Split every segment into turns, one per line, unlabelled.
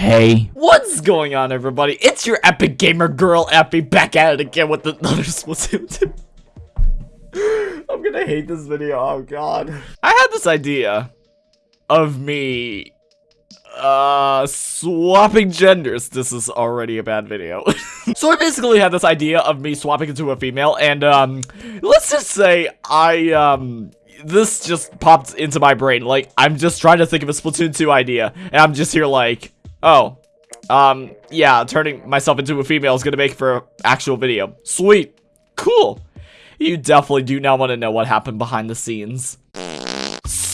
Hey. What's going on, everybody? It's your epic gamer girl, Epi, back at it again with another Splatoon 2. I'm gonna hate this video, oh god. I had this idea of me uh swapping genders this is already a bad video so i basically had this idea of me swapping into a female and um let's just say i um this just popped into my brain like i'm just trying to think of a splatoon 2 idea and i'm just here like oh um yeah turning myself into a female is gonna make for an actual video sweet cool you definitely do not want to know what happened behind the scenes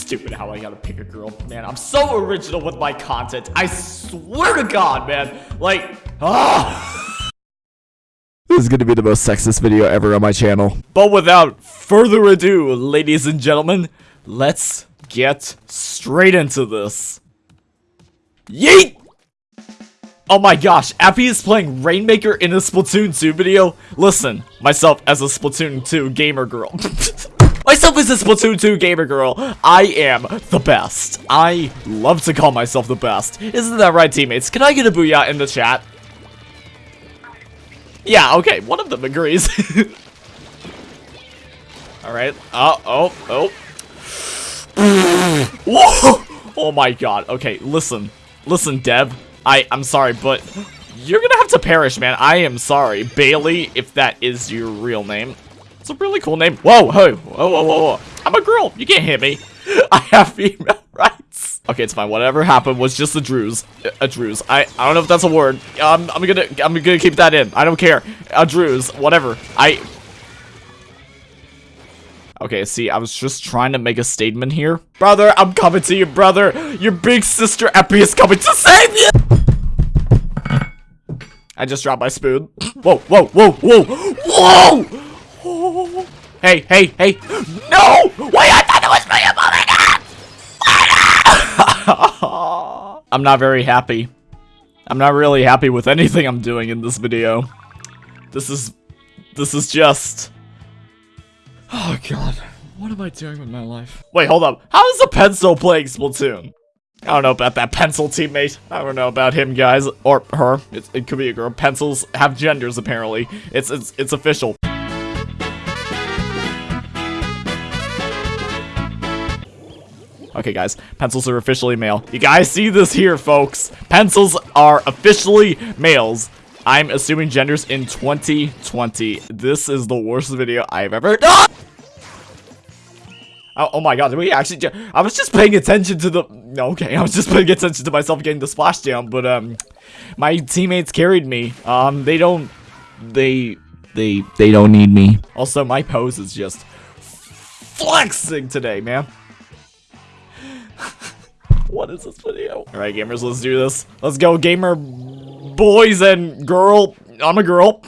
stupid how I gotta pick a girl. Man, I'm so original with my content. I swear to God, man. Like, ah. This is gonna be the most sexist video ever on my channel. But without further ado, ladies and gentlemen, let's get straight into this. Yeet! Oh my gosh, Appy is playing Rainmaker in a Splatoon 2 video? Listen, myself as a Splatoon 2 gamer girl. Myself as a Splatoon 2 gamer girl, I am the best. I love to call myself the best. Isn't that right, teammates? Can I get a booyah in the chat? Yeah, okay, one of them agrees. Alright, uh, oh, oh. Whoa! Oh my god, okay, listen. Listen, Deb. I, I'm sorry, but you're gonna have to perish, man. I am sorry. Bailey, if that is your real name. It's a really cool name. Whoa, whoa, whoa, whoa, whoa, I'm a girl. You can't hit me. I have female rights. Okay, it's fine. Whatever happened was just a druze. A druze. I I don't know if that's a word. Um, I'm gonna I'm gonna keep that in. I don't care. A druze. Whatever. I. Okay, see, I was just trying to make a statement here. Brother, I'm coming to you, brother. Your big sister Epi is coming to save you. I just dropped my spoon. Whoa, whoa, whoa, whoa, whoa! Hey, hey, hey. No! Wait, I thought it was me a moment I'm not very happy. I'm not really happy with anything I'm doing in this video. This is... This is just... Oh, God. What am I doing with my life? Wait, hold up. How is a pencil playing Splatoon? I don't know about that pencil teammate. I don't know about him, guys. Or her. It, it could be a girl. Pencils have genders, apparently. It's, it's, it's official. Okay, guys, pencils are officially male. You guys see this here, folks. Pencils are officially males. I'm assuming genders in 2020. This is the worst video I've ever done. Oh, oh, my god, we actually I was just paying attention to the okay, I was just paying attention to myself getting the splashdown, but um my teammates carried me. Um they don't they they they don't need me. Also, my pose is just flexing today, man. what is this video? Alright, gamers, let's do this. Let's go, gamer boys and girl. I'm a girl.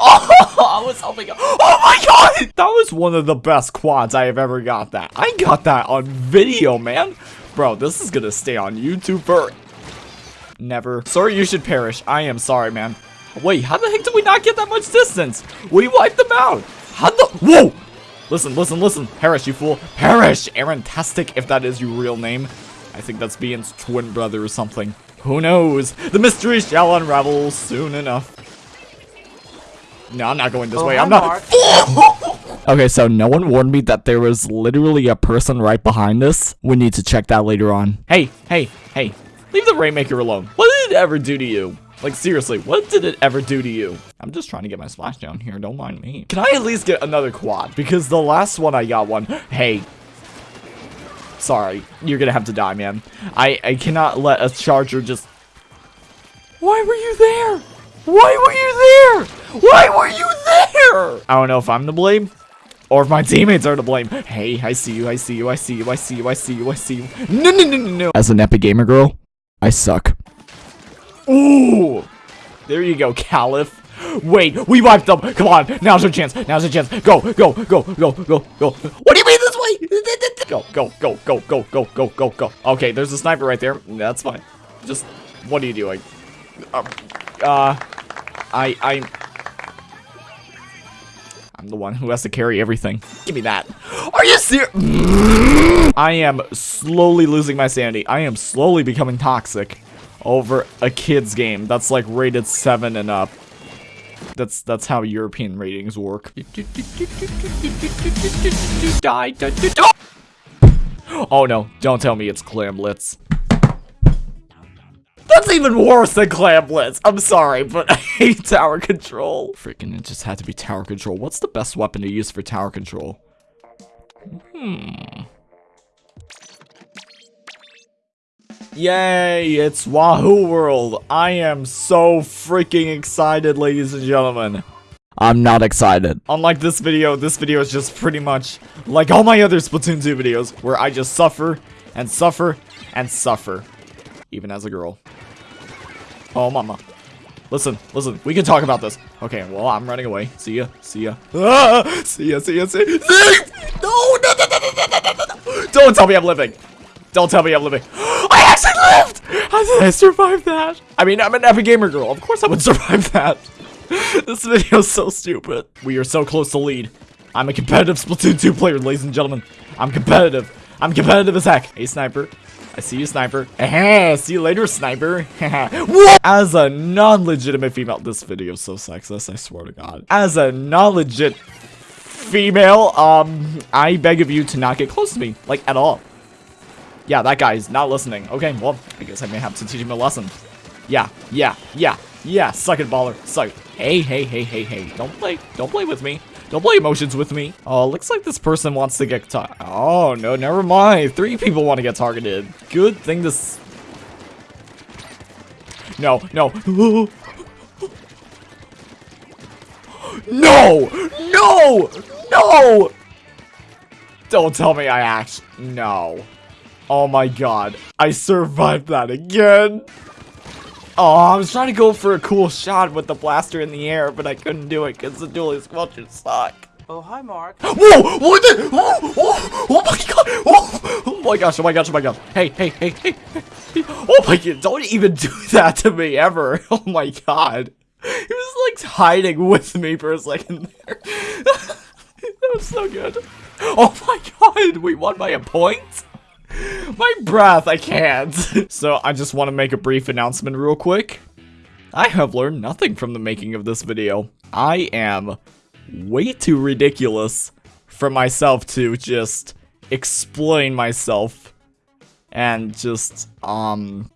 I was helping. Oh my god! That was one of the best quads I have ever got that. I got that on video, man. Bro, this is gonna stay on YouTube for... Never. Sorry you should perish. I am sorry, man. Wait, how the heck did we not get that much distance? We wiped them out. How the- Whoa! Listen, listen, listen. Perish, you fool. Perish! Aaron-tastic, if that is your real name. I think that's Bean's twin brother or something. Who knows? The mystery shall unravel soon enough. No, I'm not going this oh, way. I'm not. okay, so no one warned me that there was literally a person right behind us. We need to check that later on. Hey, hey, hey. Leave the Rainmaker alone. What did it ever do to you? Like, seriously, what did it ever do to you? I'm just trying to get my splash down here, don't mind me. Can I at least get another quad? Because the last one I got one, hey, sorry, you're gonna have to die, man. I, I cannot let a charger just... Why were you there? Why were you there? Why were you there? I don't know if I'm to blame or if my teammates are to blame. Hey, I see you, I see you, I see you, I see you, I see you, I see you. No, no, no, no, no. As an epic gamer girl, I suck. Ooh! There you go, Caliph. Wait, we wiped them. Come on, now's our chance. Now's our chance. Go, go, go, go, go, go. What do you mean this way? Go, go, go, go, go, go, go, go, go. Okay, there's a sniper right there. That's fine. Just, what are you doing? Uh, uh I, I, The one who has to carry everything. Give me that. Are you serious? I am slowly losing my sanity. I am slowly becoming toxic over a kid's game that's like rated 7 and up. That's that's how European ratings work. Oh no, don't tell me it's Clam Blitz. That's even worse than Clam Blitz. I'm sorry, but I hate tower control. Freaking, it just had to be tower control. What's the best weapon to use for tower control? Hmm. Yay, it's Wahoo World. I am so freaking excited, ladies and gentlemen. I'm not excited. Unlike this video, this video is just pretty much like all my other Splatoon 2 videos, where I just suffer, and suffer, and suffer. Even as a girl. Oh, mama. Listen, listen, we can talk about this. Okay, well, I'm running away. See ya, see ya. Ah, see ya, see ya, see ya. No, no, no, no, no, no, no, no. Don't tell me I'm living. Don't tell me I'm living. I actually lived! How did I survive that? I mean, I'm an epic gamer girl. Of course I would survive that. this video is so stupid. We are so close to lead. I'm a competitive Splatoon 2 player, ladies and gentlemen. I'm competitive. I'm competitive as heck. Hey, sniper. I see you, sniper. See you later, sniper. As a non-legitimate female, this video is so sexist, I swear to God. As a non-legit female, um, I beg of you to not get close to me, like, at all. Yeah, that guy is not listening. Okay, well, I guess I may have to teach him a lesson. Yeah, yeah, yeah, yeah, suck it, baller, suck. Hey, hey, hey, hey, hey, don't play, don't play with me. Don't play emotions with me. Oh, looks like this person wants to get Oh, no, never mind. Three people want to get targeted. Good thing this... No, no. no! No! No! Don't tell me I actually... No. Oh my god. I survived that again. Oh, I was trying to go for a cool shot with the blaster in the air, but I couldn't do it because the dualie squelchers suck.
Oh, hi, Mark.
Whoa! What the? Oh, oh, oh my god! Oh, oh my gosh, oh my gosh, oh my gosh. Hey, hey, hey, hey. Oh my god, don't even do that to me ever. Oh my god. He was like hiding with me for a second there. that was so good. Oh my god, we won by a point? My breath, I can't. so I just want to make a brief announcement real quick. I have learned nothing from the making of this video. I am way too ridiculous for myself to just explain myself and just, um,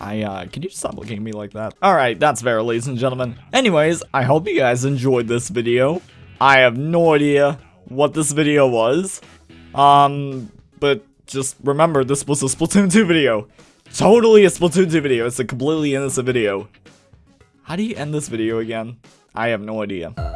I, uh, can you stop looking at me like that? Alright, that's fair, ladies and gentlemen. Anyways, I hope you guys enjoyed this video. I have no idea what this video was. Um, but just remember, this was a Splatoon 2 video. Totally a Splatoon 2 video. It's a completely innocent video. How do you end this video again? I have no idea.